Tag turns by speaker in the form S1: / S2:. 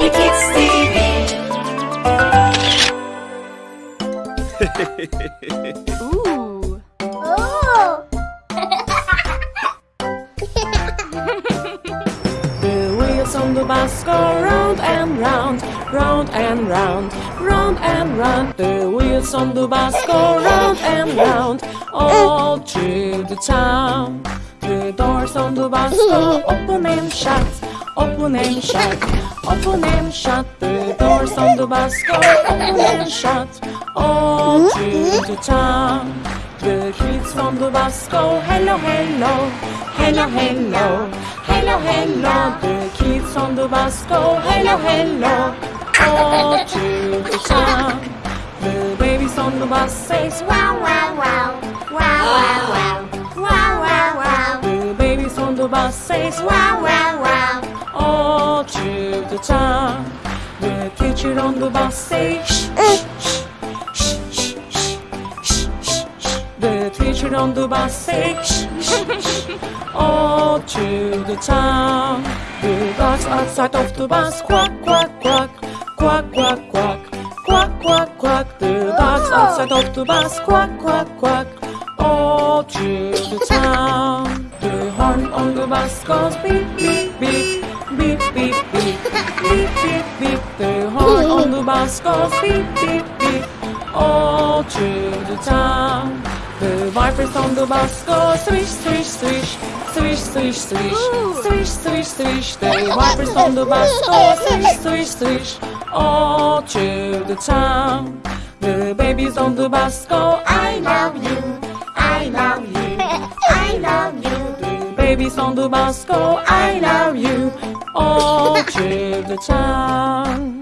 S1: Baby Kids TV.
S2: Ooh.
S3: Oh.
S2: The wheels on the bus go round and round, round and round, round and round. The wheels on the bus go round and round, all through the town. The doors on the bus go open and shut, open and shut, Otunem shut the doors on the bus. Go Sandubasco. and shut. all to The kids from Dubasco. Hello, hello. Hello, hello. Hello, hello. The kids on the bus go Hello, hello. all to The babies on the bus says wow, wow, wow. Wow, wow, wow. Wow, wow, wow. The babies on the bus says wow, wow, wow. Oh all through the town. With a teacher on the bus say shh, shh, shh, shh, shh, shh, shh. The teacher on the bus say shh, shh, shh. All to the town. The dogs outside of the bus quack, quack, quack, quack, quack, quack. Quack, quack, quack, the dogs outside of the bus, quack, quack, quack, all to the town. The horn on the bus goes beep, beep, beep. Beep, beep, beep, the horn on the bus goes beep, beep, beep All through the town The vipers on the bus go swish, swish, swish Swish, swish, swish, swish, swish, swish The vipers on the bus go swish, swish, swish All through the town The babies on the bus go I love you baby Sandu Bosco, I love you all to the town.